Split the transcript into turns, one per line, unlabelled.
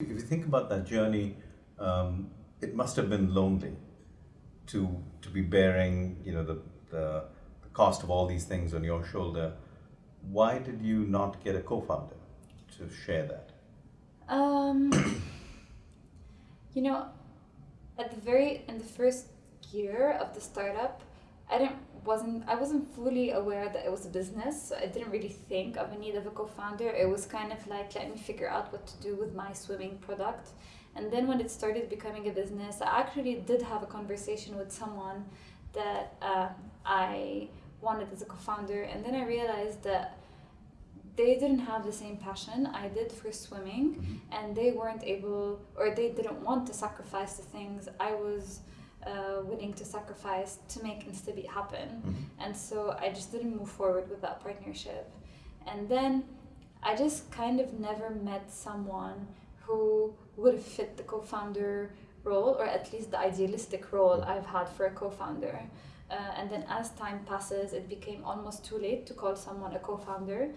If you think about that journey, um, it must have been lonely to to be bearing, you know, the, the the cost of all these things on your shoulder. Why did you not get a co-founder to share that?
Um, you know, at the very in the first year of the startup, I didn't wasn't I wasn't fully aware that it was a business. I didn't really think of a need of a co-founder. It was kind of like let me figure out what to do with my swimming product. And then when it started becoming a business, I actually did have a conversation with someone that uh, I wanted as a co-founder, and then I realized that they didn't have the same passion I did for swimming,
Mm-hmm.
and they weren't able or they didn't want to sacrifice the things I was uh, willing to sacrifice to make Instabeat happen.
Mhm.
And so I just didn't move forward with that partnership. And then I just kind of never met someone who would have fit the co founder role, or at least the idealistic role I've had for a co founder. Uh, and then as time passes, it became almost too late to call someone a co founder